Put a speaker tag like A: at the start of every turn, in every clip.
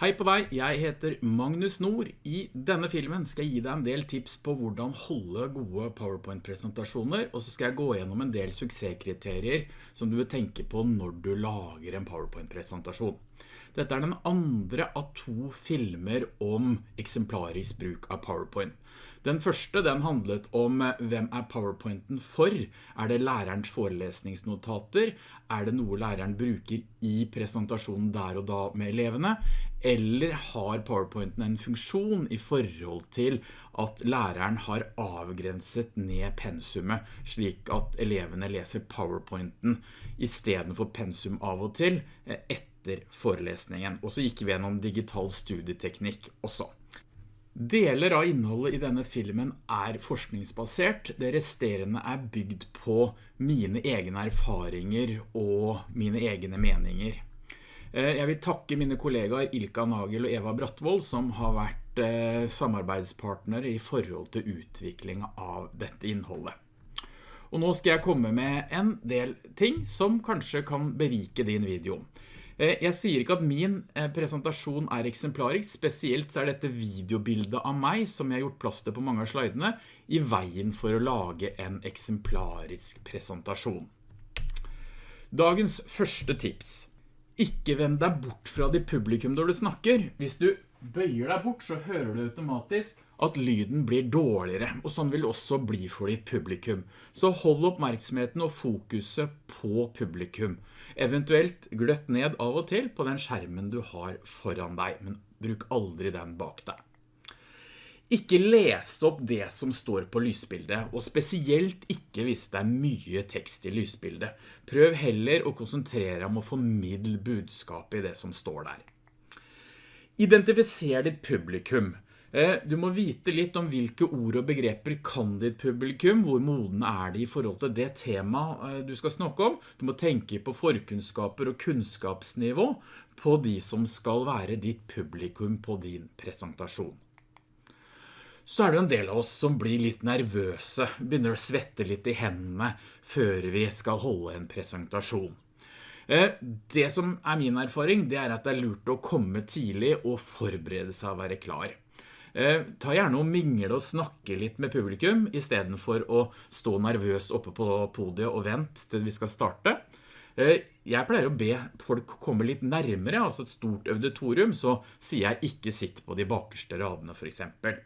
A: Hei på deg, jeg heter Magnus Nord. I denne filmen skal jeg gi deg en del tips på hvordan holde gode PowerPoint-presentasjoner, og så skal jeg gå gjennom en del suksesskriterier som du vil tenke på når du lager en PowerPoint-presentasjon. Dette er den andre av to filmer om eksemplarisk bruk av PowerPoint. Den første den handlet om eh, hvem er PowerPointen for? Er det lærerens forelesningsnotater? Er det noe læreren bruker i presentasjonen der og da med elevene? Eller har PowerPointen en funksjon i forhold til at læreren har avgrenset ned pensumet, slik at elevene leser PowerPointen i stedet for pensum av og til etter eh, etter forelesningen. Og så gikk vi gjennom digital studieteknikk også. Deler av innholdet i denne filmen er forskningsbasert. Det resterende er bygd på mine egne erfaringer og mine egne meninger. Eh, jeg vil takke mine kollegaer Ilka Nagel og Eva Brattvold som har vært samarbeidspartner samarbeidspartnere i forhold til utvikling av dette innholdet. Og nå skal jeg komme med en del ting som kanskje kan berike din video. Eh, jeg sier ikke at min eh, presentasjon er eksemplarisk, spesielt så er dette videobildet av meg, som jeg har gjort plass til på mange av slidene, i veien for å lage en eksemplarisk presentasjon. Dagens første tips. Ikke vend deg bort fra ditt publikum når du snakker. Hvis du bøyer deg bort, så hører du automatisk at lyden blir dårligere, og sånn vil det også bli for ditt publikum. Så hold oppmerksomheten og fokuset på publikum. Eventuelt gløtt ned av og til på den skjermen du har foran deg, men bruk aldri den bak deg. Ikke les opp det som står på lysbildet, og spesielt ikke hvis det er mye tekst i lysbildet. Prøv heller å konsentrere om å formidle budskapet i det som står der. Identifiser ditt publikum. Eh, du må vite litt om hvilke ord og begreper kan ditt publikum, hvor moden er de i forhold til det tema eh, du skal snakke om. Du må tenke på forkunnskaper og kunnskapsnivå på de som skal være ditt publikum på din presentasjon. Så er det en del av oss som blir litt nervøse, begynner å svette litt i hendene før vi skal holde en presentasjon. Eh, det som er min erfaring, det er at det er lurt å komme tidlig og forberede seg å være klar. Eh, ta gjerne og mingle og snakke litt med publikum, i stedet for å stå nervøs oppe på podiet og vente til vi skal starte. Eh, jeg pleier å be folk komme litt nærmere, altså et stort auditorium, så sier jeg ikke sitt på de bakerste radene for eksempel.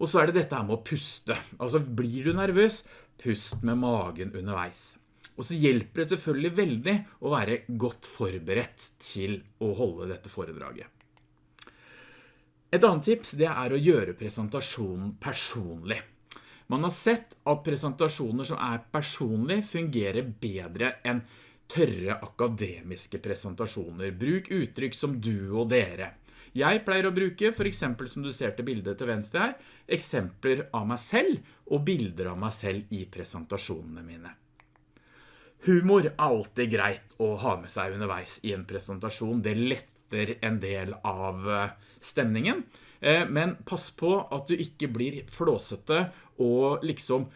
A: Og så er det dette med å puste. Altså blir du nervøs, pust med magen underveis. Og så hjelper det selvfølgelig veldig å være godt forberedt til å holde dette foredraget. Et annet tips det er å gjøre presentasjonen personlig. Man har sett at presentasjoner som er personlig fungerer bedre enn tørre akademiske presentasjoner. Bruk uttrykk som du og dere. Jeg pleier å bruke, for eksempel som du ser til bildet til venstre her, eksempler av meg selv og bilder av meg selv i presentasjonene mine. Humor er alltid greit å ha med seg underveis i en presentasjon. Det letter en del av eh, stemningen. Eh, men pass på at du ikke blir flåsete og liksom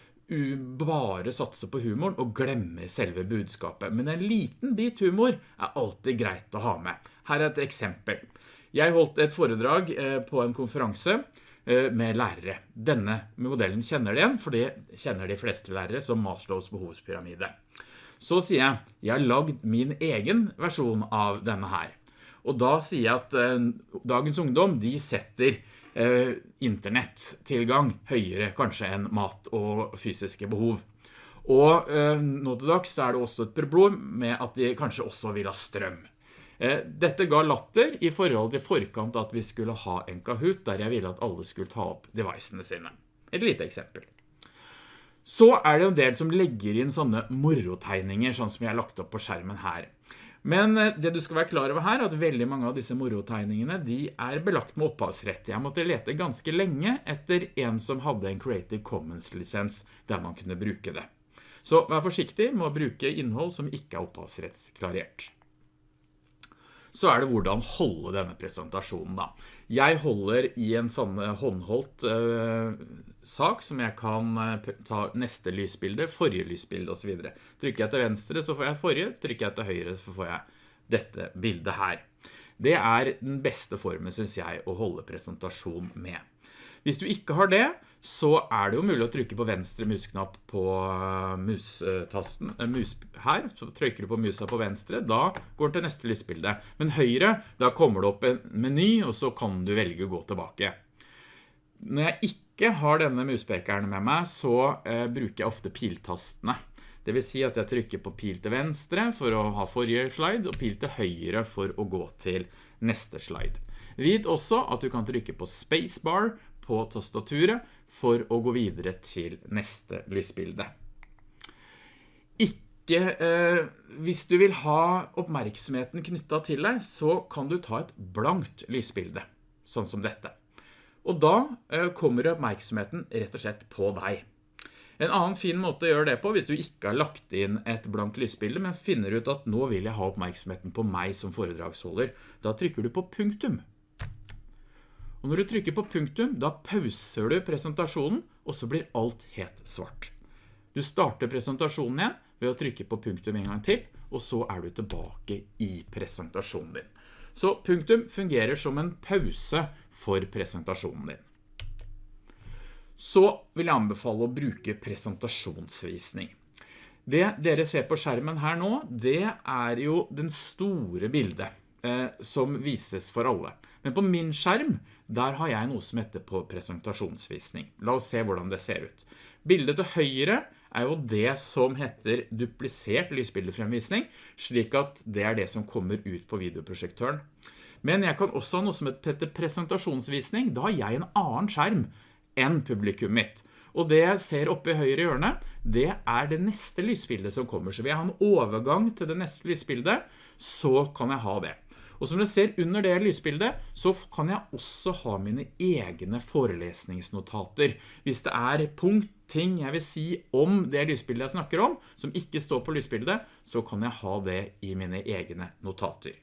A: bare satse på humoren og glemme selve budskapet. Men en liten bit humor er alltid greit å ha med. Her er et eksempel. Jeg holdt et foredrag eh, på en konferanse med lærere. Denne modellen kjenner de igjen, for det kjenner de fleste lærere som Maslows behovspyramide. Så sier jeg, jeg har lagd min egen versjon av denne her. Og da sier jeg at eh, dagens ungdom, de setter eh, internettilgang høyere kanskje enn mat og fysiske behov. Og eh, nå til dags er det også et problem med at de kanskje også vil ha strøm. Eh, dette ga latter i forhold til forkant at vi skulle ha en Kahoot, der jeg ville at alle skulle ta opp devicene sine. Et lite eksempel. Så er det en del som legger inn sånne morotegninger, sånn som jeg har lagt opp på skjermen her. Men eh, det du skal være klar over her, er at veldig mange av disse morotegningene, de er belagt med opphavsrett. Jeg måtte lete ganske lenge etter en som hadde en Creative Commons-lisens der man kunne bruke det. Så vær forsiktig med å bruke innhold som ikke er opphavsrettsklarert så er det hvordan holde denne presentasjonen da. Jeg holder i en sånn eh, håndholdt uh, sak som jeg kan uh, ta neste lysbilde, forrige lysbilde og så videre. Trykker jeg til venstre så får jeg forrige, trykker jeg til høyre så får jeg dette bildet her. Det er den beste formen, synes jeg, å holde presentasjon med. Hvis du ikke har det, så er det jo mulig å trykke på venstre musknapp på eh, mustasten eh, mus, her, så trykker du på musa på venstre, da går den til neste lysbilde. Men høyre, da kommer det opp en meny, og så kan du velge å gå tilbake. Når jeg ikke har denne muspekeren med meg, så eh, bruker jeg ofte piltastene. Det vil si at jeg trykker på pil til venstre for å ha forrige slide, og pil til høyre for å gå til neste slide. Vit også at du kan trykke på spacebar på tastaturet for å gå videre til neste lysbilde. Ikke, eh, hvis du vil ha oppmerksomheten knyttet til deg, så kan du ta et blankt lysbilde, sånn som dette. Og da eh, kommer oppmerksomheten rett og slett på deg. En annen fin måte å gjøre det på, hvis du ikke har lagt inn et blankt lysbilde, men finner ut at nå vil jeg ha oppmerksomheten på meg som foredragsholder, da trykker du på punktum. Og når du trykker på punktum, da pauser du presentasjonen, og så blir alt helt svart. Du starter presentasjonen igjen ved å trykke på punktum en gang til, og så er du tilbake i presentasjonen din. Så punktum fungerer som en pause for presentasjonen din. Så vil jeg anbefale å bruke presentasjonsvisning. Det dere ser på skjermen her nå, det er jo den store bildet eh, som vises for alle. Men på min skjerm, der har jeg noe som heter på presentasjonsvisning. La oss se hvordan det ser ut. Bildet til høyre er jo det som heter duplisert lysbildefremvisning, slik at det er det som kommer ut på videoprosjektøren. Men jeg kan også ha noe som heter presentasjonsvisning. Da har jeg en annen skjerm enn publikum mitt. Og det jeg ser oppe i høyre hjørne, det er det neste lysbildet som kommer. Så vil jeg ha en overgang til det neste lysbildet, så kan jeg ha det. Og som dere ser under det lysbildet, så kan jeg også ha mine egne forelesningsnotater. Hvis det er punkt, ting jeg vil si om det lysbildet jeg snakker om, som ikke står på lysbildet, så kan jeg ha det i mine egne notater.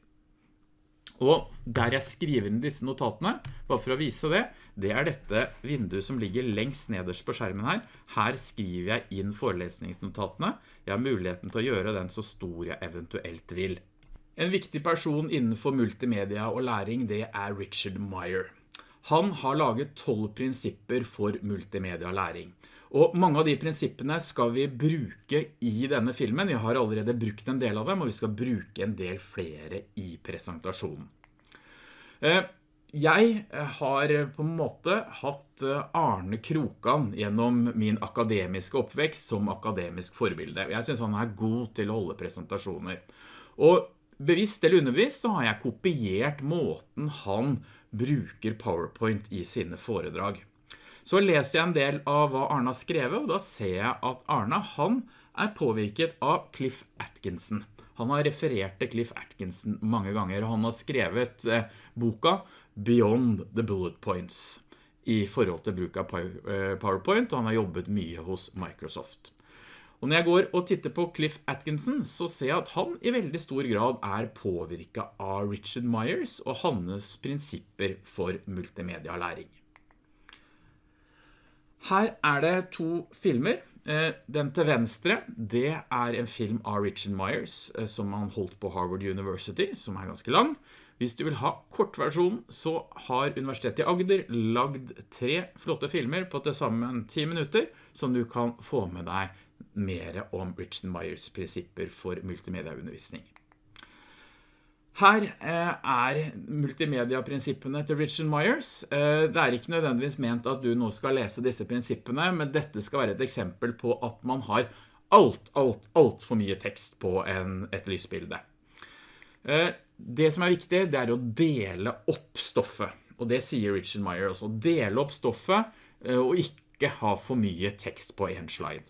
A: Og der jeg skriver inn disse notatene, bare for å vise det, det er dette vinduet som ligger lengst nederst på skjermen her. Her skriver jeg inn forelesningsnotatene. Jeg har muligheten til å gjøre den så stor jeg eventuelt vil. En viktig person innenfor multimedia og læring, det er Richard Meyer. Han har laget 12 prinsipper for multimedia læring. Og mange av de prinsippene skal vi bruke i denne filmen. Vi har allerede brukt en del av dem, og vi skal bruke en del flere i presentasjonen. Eh, jeg har på en måte hatt eh, Arne Krokan gjennom min akademiske oppvekst som akademisk forbilde. Jeg synes han er god til å holde presentasjoner. Og bevisst eller underbevisst så har jeg kopiert måten han bruker PowerPoint i sine foredrag. Så leser jeg en del av hva Arne har skrevet, og da ser jeg at Arne, han er påvirket av Cliff Atkinson. Han har referert til Cliff Atkinson mange ganger, og han har skrevet eh, boka Beyond the Bullet Points i forhold til bruk av eh, PowerPoint, og han har jobbet mye hos Microsoft. Og når jeg går og titter på Cliff Atkinson, så ser jeg at han i veldig stor grad er påvirket av Richard Myers og hans prinsipper for multimedia-læring. Her er det to filmer. Eh, den til venstre, det er en film av Richard Myers, eh, som han holdt på Harvard University, som er ganske lang. Hvis du vil ha kortversjonen, så har Universitetet i Agder lagd tre flotte filmer på til sammen 10 minutter, som du kan få med deg mer om Richard Myers prinsipper for multimediaundervisning. Her eh, er multimedia-prinsippene til Richard Myers. Eh, det er ikke nødvendigvis ment at du nå skal lese disse prinsippene, men dette skal være et eksempel på at man har alt, alt, alt for mye tekst på en, et lysbilde. Eh, det som er viktig, det er å dele opp stoffet. Og det sier Richard Myers også. Dele opp stoffet og ikke ha for mye tekst på en slide.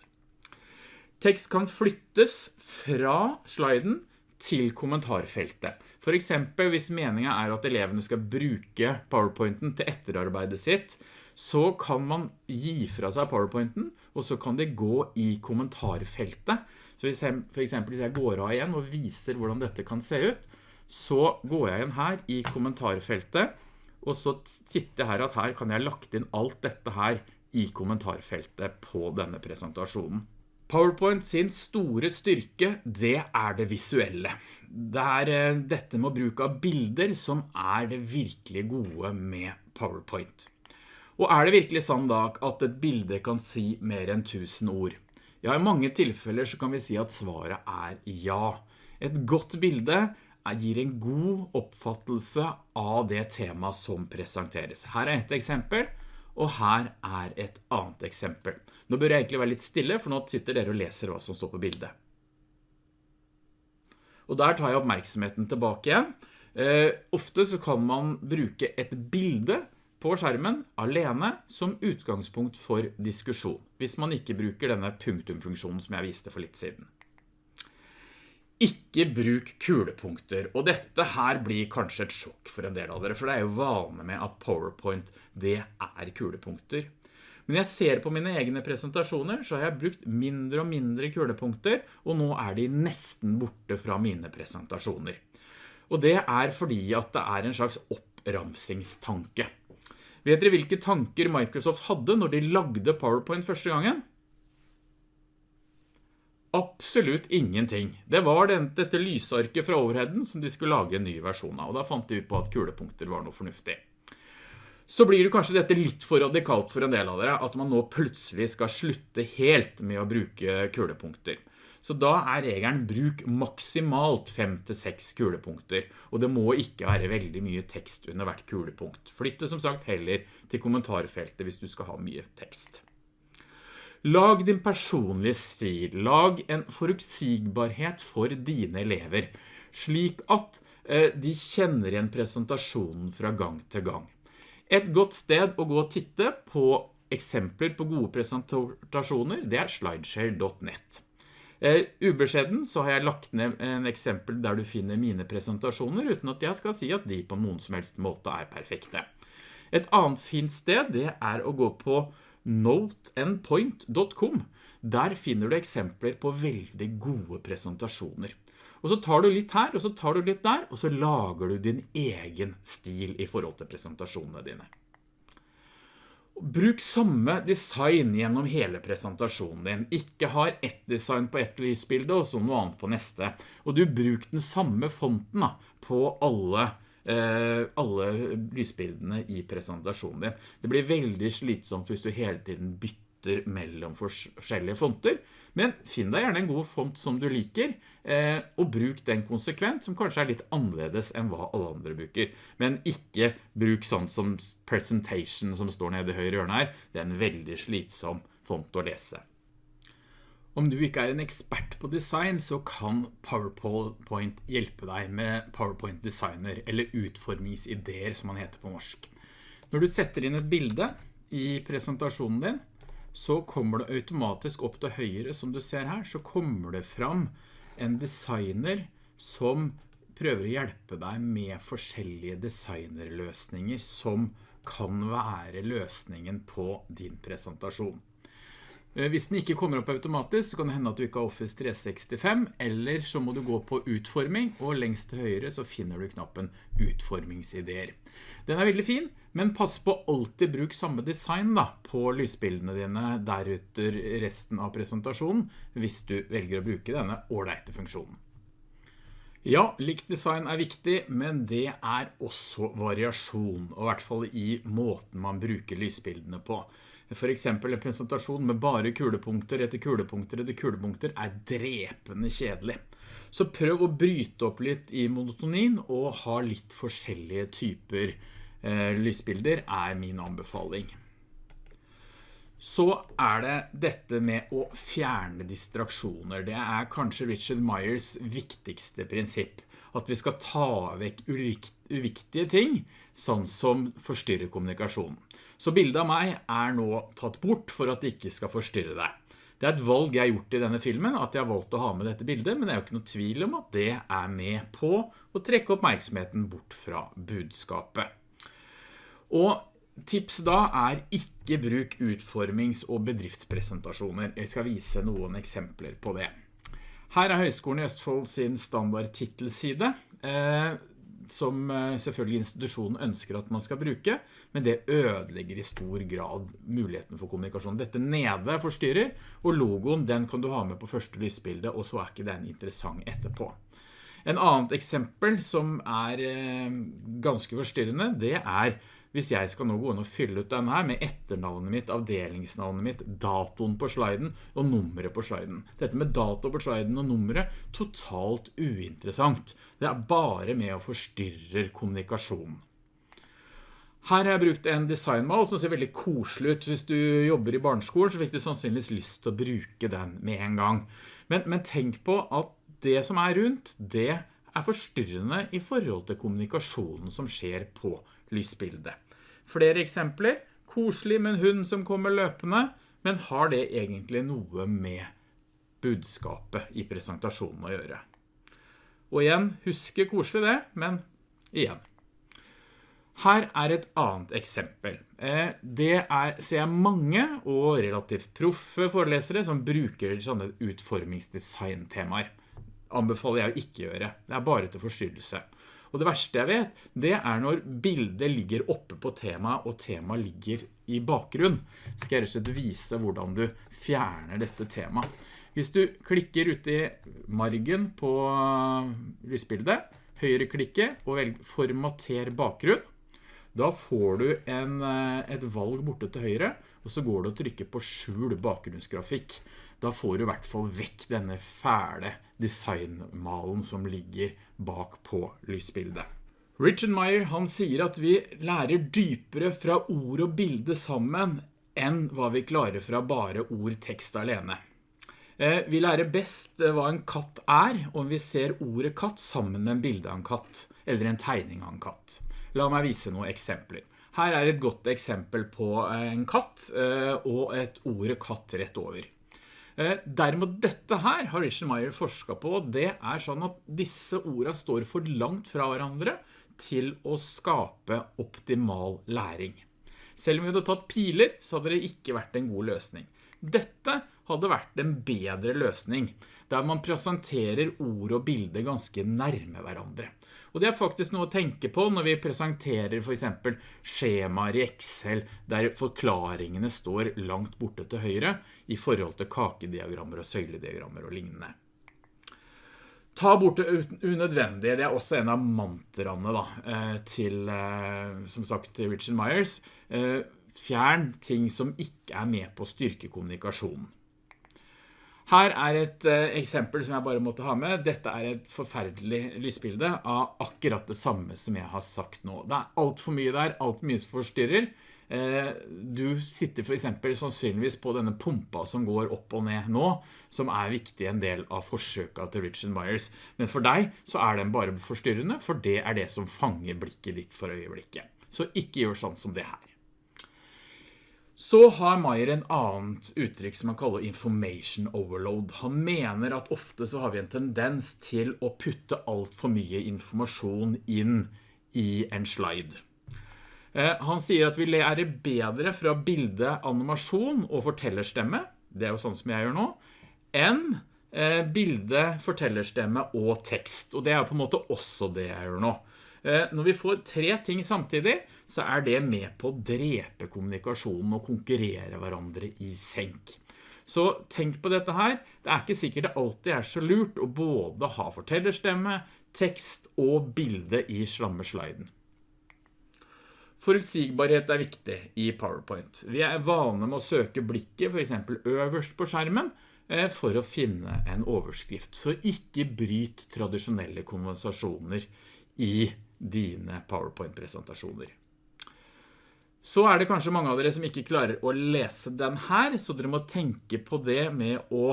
A: Tekst kan flyttes fra sliden til kommentarfeltet. For eksempel hvis meningen er at elevene skal bruke PowerPointen til etterarbeidet sitt, så kan man gi fra seg PowerPointen, og så kan det gå i kommentarfeltet. Så hvis jeg, for eksempel hvis jeg går av igjen og viser hvordan dette kan se ut, så går jeg igjen her i kommentarfeltet, og så sitter jeg her at her kan jeg lagt inn alt dette her i kommentarfeltet på denne presentasjonen. PowerPoint sin store styrke, det er det visuelle. Det er eh, dette med å bruke av bilder som er det virkelig gode med PowerPoint. Og er det virkelig sånn da at et bilde kan si mer enn tusen ord? Ja, i mange tilfeller så kan vi si at svaret er ja. Et godt bilde gir en god oppfattelse av det tema som presenteres. Her er et eksempel, og her er et annet eksempel. Nå bør jeg egentlig være litt stille, for nå sitter dere og leser hva som står på bildet. Og der tar jeg oppmerksomheten tilbake igjen. Eh, ofte så kan man bruke et bilde på skjermen alene som utgangspunkt for diskusjon, hvis man ikke bruker denne punktumfunksjonen som jeg viste for litt siden. Ikke bruk kulepunkter, og dette her blir kanskje et sjokk for en del av dere, for det er jo vane med at PowerPoint, det er kulepunkter. Men jeg ser på mine egne presentasjoner, så har jeg brukt mindre og mindre kulepunkter, og nå er de nesten borte fra mine presentasjoner. Og det er fordi at det er en slags oppramsingstanke. Vet dere hvilke tanker Microsoft hadde når de lagde PowerPoint første gangen? Absolutt ingenting. Det var dette lysarket fra overheden som de skulle lage en ny versjon av, og da fant de ut på at kulepunkter var noe fornuftig. Så blir det kanskje dette litt for radikalt for en del av dere, at man nå plutselig skal slutte helt med å bruke kulepunkter. Så da er regelen bruk maksimalt 5-6 kulepunkter, og det må ikke være veldig mye tekst under hvert kulepunkt. Flytte som sagt heller til kommentarfeltet hvis du skal ha mye tekst. Lag din personlige stil, lag en forutsigbarhet for dine elever, slik at eh, de kjenner igjen presentasjonen fra gang til gang. Et godt sted å gå og titte på eksempler på gode presentasjoner, det er slideshare.net. Uh, ubeskjeden så har jeg lagt ned en eksempel der du finner mine presentasjoner, uten at jeg skal si at de på noen som helst måte er perfekte. Et annet fint sted, det er å gå på noteandpoint.com. Der finner du eksempler på veldig gode presentasjoner. Og så tar du litt her, og så tar du litt der, og så lager du din egen stil i forhold til presentasjonene dine. Bruk samme design gjennom hele presentasjonen din. Ikke har ett design på ett lysbilde og så noe annet på neste. Og du bruk den samme fonten da, på alle alle lysbildene i presentasjonen din. Det blir veldig slitsomt hvis du hele tiden bytter mellom forskjellige fonter, men finn deg gjerne en god font som du liker, eh, og bruk den konsekvent, som kanskje er litt annerledes enn hva alle andre bruker. Men ikke bruk sånn som presentation som står nede i høyre hjørne her. Det er en veldig slitsom font å lese. Om du ikke er en ekspert på design, så kan PowerPoint hjelpe deg med PowerPoint Designer, eller utformingsideer som man heter på norsk. Når du setter inn et bilde i presentasjonen din, så kommer det automatisk opp til høyre, som du ser her, så kommer det fram en designer som prøver å hjelpe deg med forskjellige designerløsninger som kan være løsningen på din presentasjon. Eh, hvis den ikke kommer opp automatisk, så kan det hende at du ikke har Office 365, eller så må du gå på utforming, og lengst til høyre så finner du knappen utformingsideer. Den er veldig fin, men pass på alltid bruk samme design da, på lysbildene dine derutter resten av presentasjonen, hvis du velger å bruke denne ordeite funksjonen. Ja, likt design er viktig, men det er også variasjon, og i hvert fall i måten man bruker lysbildene på. For eksempel en presentasjon med bare kulepunkter etter kulepunkter etter kulepunkter er drepende kjedelig. Så prøv å bryte opp litt i monotonin og ha litt forskjellige typer eh, lysbilder er min anbefaling. Så er det dette med å fjerne distraksjoner. Det er kanskje Richard Myers viktigste prinsipp. At vi skal ta vekk uviktige ting, sånn som forstyrrer kommunikasjonen. Så bildet av meg er nå tatt bort for at det ikke skal forstyrre deg. Det er et valg jeg har gjort i denne filmen, at jeg har valgt å ha med dette bildet, men det er jo ikke noe tvil om at det er med på å trekke oppmerksomheten bort fra budskapet. Og tips da er ikke bruk utformings- og bedriftspresentasjoner. Jeg skal vise noen eksempler på det. Her er Høgskolen i Østfold sin standard titelside. Som eh, selvfølgelig institusjonen ønsker at man skal bruke, men det ødelegger i stor grad muligheten for kommunikasjon. Dette nede forstyrrer, og logoen den kan du ha med på første lysbilde, og så er ikke den interessant etterpå. En annet eksempel som er eh, ganske forstyrrende, det er hvis jeg skal nå gå inn og fylle ut denne her med etternavnet mitt, avdelingsnavnet mitt, datoen på sliden og nummeret på sliden. Dette med dato på sliden og nummeret, totalt uinteressant. Det er bare med å forstyrre kommunikasjonen. Her har jeg brukt en designmal som ser veldig koselig ut. Hvis du jobber i barneskolen, så fikk du sannsynligvis lyst til å bruke den med en gang. Men, men tenk på at det som er rundt, det er forstyrrende i forhold til kommunikasjonen som skjer på lysbildet. Flere eksempler. Koselig med en hund som kommer løpende, men har det egentlig noe med budskapet i presentasjonen å gjøre? Og igjen, huske koselig det, men igjen. Her er et annet eksempel. Eh, det er, ser jeg mange og relativt proffe forelesere som bruker sånne utformingsdesign-temaer. Anbefaler jeg å ikke gjøre. Det er bare til forstyrrelse. Og det verste jeg vet, det er når bildet ligger oppe på temaet, og temaet ligger i bakgrunn. Skal jeg rett og slett vise hvordan du fjerner dette temaet. Hvis du klikker ut i margen på lysbildet, høyre klikke og velg formater bakgrunn, da får du en, eh, et valg borte til høyre, og så går du og trykker på skjul bakgrunnsgrafikk. Da får du i hvert fall vekk denne fæle designmalen som ligger bak på lysbildet. Richard Meyer han sier at vi lærer dypere fra ord og bilde sammen enn hva vi klarer fra bare ord tekst alene. Eh, vi lærer best eh, hva en katt er om vi ser ordet katt sammen med en bilde av en katt, eller en tegning av en katt. La meg vise noen eksempler. Her er et godt eksempel på eh, en katt og et ordet katt rett over. Eh, derimot dette her har Richard Meyer forsket på, det er sånn at disse ordene står for langt fra hverandre til å skape optimal læring. Selv om vi hadde tatt piler, så hadde det ikke vært en god løsning. Dette hadde vært en bedre løsning, der man presenterer ord og bilde ganske nærme hverandre. Og det er faktisk noe å tenke på når vi presenterer for eksempel skjemaer i Excel, der forklaringene står langt borte til høyre i forhold til kakediagrammer og søylediagrammer og lignende. Ta bort det unødvendige, det er også en av mantraene da, eh, til, eh, som sagt, Richard Myers. Eh, fjern ting som ikke er med på styrkekommunikasjonen. Her er et uh, eksempel som jeg bare måtte ha med. Dette er et forferdelig lysbilde av akkurat det samme som jeg har sagt nå. Det er alt for mye der, alt mye som forstyrrer. Uh, du sitter for eksempel sannsynligvis på denne pumpa som går opp og ned nå, som er viktig en del av forsøket til Richard Myers. Men for deg så er den bare forstyrrende, for det er det som fanger blikket ditt for øyeblikket. Så ikke gjør sånn som det her. Så har Meyer en annet uttrykk som han kaller information overload. Han mener at ofte så har vi en tendens til å putte alt for mye informasjon inn i en slide. Eh, han sier at vi lærer bedre fra bilde, animasjon og fortellerstemme, det er jo sånn som jeg gjør nå, enn eh, bilde, fortellerstemme og tekst. Og det er på en måte også det jeg gjør nå. Eh, når vi får tre ting samtidig, så er det med på å drepe kommunikasjonen og konkurrere hverandre i senk. Så tenk på dette her. Det er ikke sikkert det alltid er så lurt å både ha fortellerstemme, tekst og bilde i slammesliden. Forutsigbarhet er viktig i PowerPoint. Vi er vane med å søke blikket for eksempel øverst på skjermen eh, for å finne en overskrift. Så ikke bryt tradisjonelle konversasjoner i dine PowerPoint-presentasjoner. Så er det kanskje mange av dere som ikke klarer å lese den her, så dere må tenke på det med å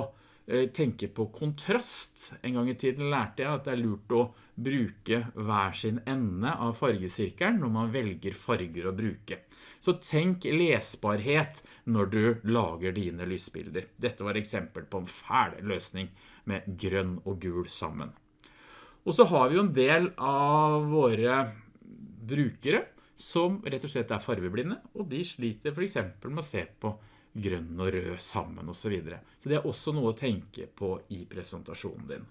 A: eh, tenke på kontrast. En gang i tiden lærte jeg at det er lurt å bruke hver sin ende av fargesirkelen når man velger farger å bruke. Så tenk lesbarhet når du lager dine lysbilder. Dette var eksempel på en fæl løsning med grønn og gul sammen. Og så har vi jo en del av våre brukere som rett og slett er farveblinde, og de sliter for eksempel med å se på grønn og rød sammen og så videre. Så det er også noe å tenke på i presentasjonen din.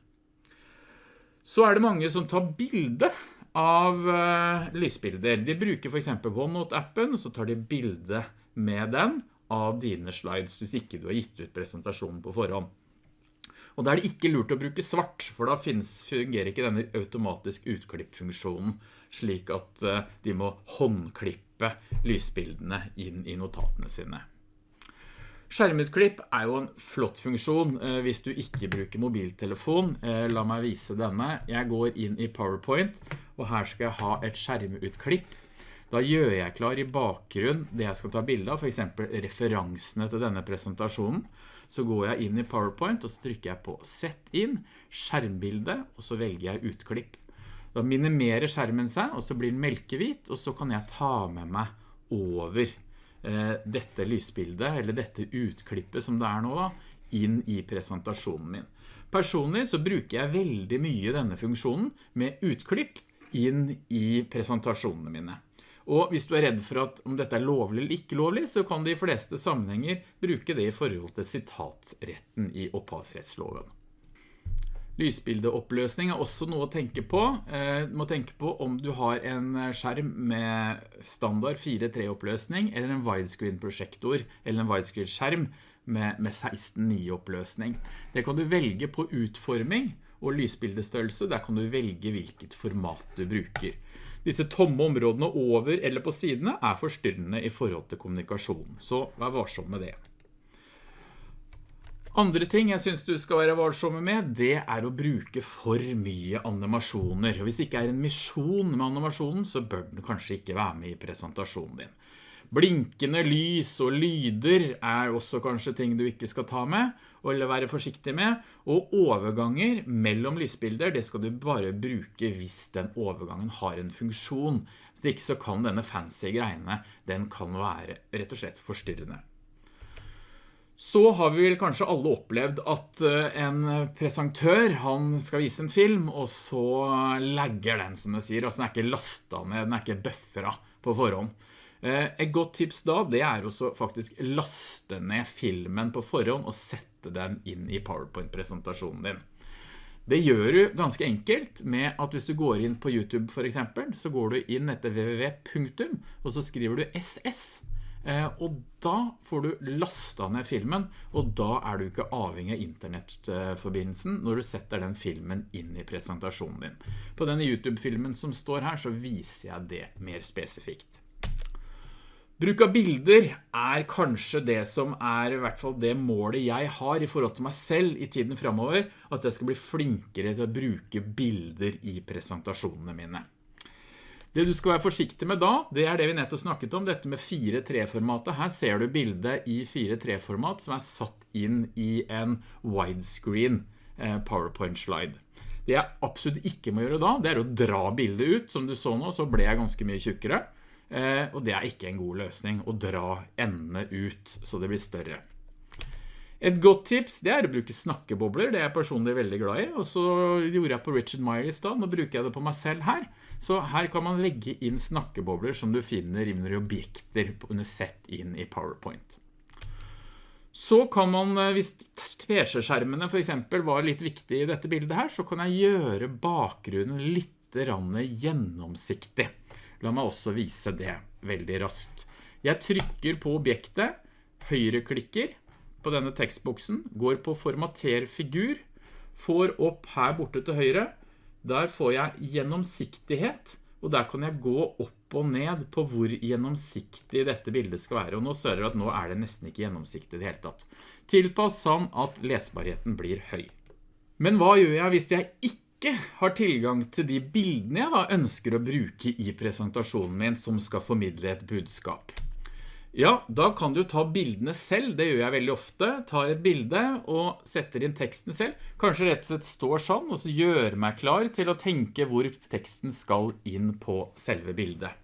A: Så er det mange som tar bilde av uh, lysbilder. De bruker for eksempel OneNote-appen, og så tar de bilde med den av dine slides, hvis ikke du har gitt ut presentasjonen på forhånd. Og da er det ikke lurt å bruke svart, for da finnes, fungerer ikke denne automatisk utklippfunksjonen, slik at uh, de må håndklippe lysbildene inn i notatene sine. Skjermutklipp er jo en flott funksjon eh, hvis du ikke bruker mobiltelefon. Eh, la meg vise denne. Jeg går inn i PowerPoint, og her skal jeg ha et skjermutklipp. Da gjør jeg klar i bakgrunn det jeg skal ta bilde av, for eksempel referansene til denne presentasjonen. Så går jeg inn i PowerPoint, og så trykker jeg på Sett inn, skjermbilde, og så velger jeg utklipp. Da minimerer skjermen seg, og så blir den melkehvit, og så kan jeg ta med meg over Eh, dette lysbildet, eller dette utklippet som det er nå da, inn i presentasjonen min. Personlig så bruker jeg veldig mye denne funksjonen med utklipp inn i presentasjonene mine. Og hvis du er redd for at om dette er lovlig eller ikke lovlig, så kan de fleste sammenhenger bruke det i forhold til sitatsretten i opphavsrettsloven. Lysbildeoppløsning er også noe å tenke på. Eh, du må tenke på om du har en skjerm med standard 4.3 oppløsning eller en widescreen prosjektor eller en widescreen skjerm med, med 16.9 oppløsning. Det kan du velge på utforming og lysbildestørrelse. Der kan du velge hvilket format du bruker. Disse tomme områdene over eller på sidene er forstyrrende i forhold til kommunikasjon, så vær varsom med det. Andre ting jeg synes du skal være varsomme med, det er å bruke for mye animasjoner. Og hvis det ikke er en misjon med animasjonen, så bør den kanskje ikke være med i presentasjonen din. Blinkende lys og lyder er også kanskje ting du ikke skal ta med, eller være forsiktig med. Og overganger mellom lysbilder, det skal du bare bruke hvis den overgangen har en funksjon. Hvis ikke så kan denne fancy greiene, den kan være rett og slett forstyrrende. Så har vi vel kanskje alle opplevd at eh, en presentør, han skal vise en film, og så legger den, som det sier. Altså den er ikke lastet ned, den er ikke bufferet på forhånd. Eh, et godt tips da, det er å faktisk laste ned filmen på forhånd og sette den inn i PowerPoint-presentasjonen din. Det gjør du ganske enkelt med at hvis du går inn på YouTube for eksempel, så går du inn etter www. og så skriver du SS. Eh, og da får du lastet ned filmen, og da er du ikke avhengig av internettforbindelsen når du setter den filmen inn i presentasjonen din. På denne YouTube-filmen som står her, så viser jeg det mer spesifikt. Bruk av bilder er kanskje det som er i hvert fall det målet jeg har i forhold til meg selv i tiden fremover, at jeg skal bli flinkere til å bruke bilder i presentasjonene mine. Det du skal være forsiktig med da, det er det vi nettopp snakket om, dette med 4-3-formatet. Her ser du bildet i 4-3-format som er satt inn i en widescreen eh, PowerPoint-slide. Det jeg absolutt ikke må gjøre da, det er å dra bildet ut. Som du så nå, så ble jeg ganske mye tjukkere. Eh, og det er ikke en god løsning å dra endene ut så det blir større. Et godt tips det er å bruke snakkebobler, det er jeg personlig veldig glad i, og så gjorde jeg på Richard Meyer i sted, nå bruker jeg det på meg selv her. Så her kan man legge inn snakkebobler som du finner under objekter under sett inn i PowerPoint. Så kan man, eh, hvis tverskjermene for eksempel var litt viktig i dette bildet her, så kan jeg gjøre bakgrunnen litt gjennomsiktig. La meg også vise det veldig raskt. Jeg trykker på objektet, høyreklikker, på denne tekstboksen, går på formater figur, får opp her borte til høyre, der får jeg gjennomsiktighet, og der kan jeg gå opp og ned på hvor gjennomsiktig dette bildet skal være. Og nå ser dere at nå er det nesten ikke gjennomsiktig i det hele tatt. Tilpass sånn at lesbarheten blir høy. Men hva gjør jeg hvis jeg ikke har tilgang til de bildene jeg da ønsker å bruke i presentasjonen min som skal formidle et budskap? Ja, da kan du ta bildene selv, det gjør jeg veldig ofte. Tar et bilde og setter inn teksten selv. Kanskje rett og slett står sånn, og så gjør meg klar til å tenke hvor teksten skal inn på selve bildet.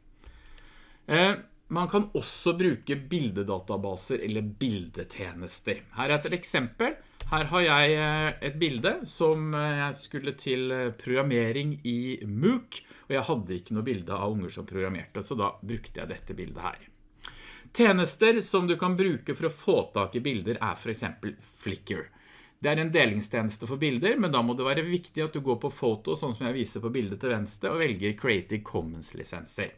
A: Eh, man kan også bruke bildedatabaser eller bildetjenester. Her er et eksempel. Her har jeg eh, et bilde som eh, jeg skulle til eh, programmering i MOOC, og jeg hadde ikke noe bilde av unger som programmerte, så da brukte jeg dette bildet her. Tjenester som du kan bruke for å få tak i bilder er for eksempel Flickr. Det er en delingstjeneste for bilder, men da må det være viktig at du går på foto, sånn som jeg viser på bildet til venstre, og velger Creative Commons-lisenser.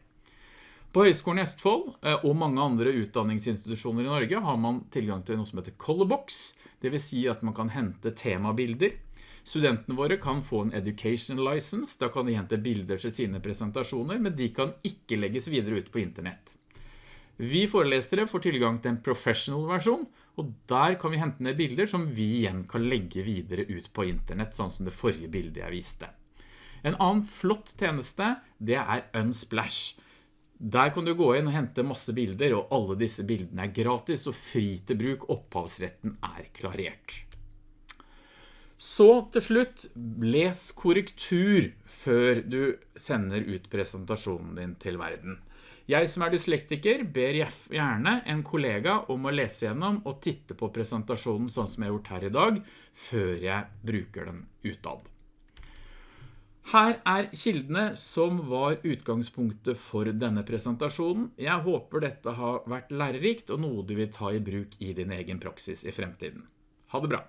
A: På Høgskolen i Østfold og mange andre utdanningsinstitusjoner i Norge har man tilgang til noe som heter Colorbox, det vil si at man kan hente temabilder. Studentene våre kan få en education license, da kan de hente bilder til sine presentasjoner, men de kan ikke legges videre ut på internett. Vi forelesere får tilgang til en professional versjon, og der kan vi hente ned bilder som vi igjen kan legge videre ut på internett, sånn som det forrige bildet jeg viste. En annen flott tjeneste, det er Unsplash. Der kan du gå inn og hente masse bilder, og alle disse bildene er gratis og fri til bruk. Opphavsretten er klarert. Så til slutt, les korrektur før du sender ut presentasjonen din til verden. Jeg som er dyslektiker ber gjerne en kollega om å lese gjennom og titte på presentasjonen sånn som jeg har gjort her i dag, før jeg bruker den utad. Her er kildene som var utgangspunktet for denne presentasjonen. Jeg håper dette har vært lærerikt og noe du vil ta i bruk i din egen praksis i fremtiden. Ha det bra!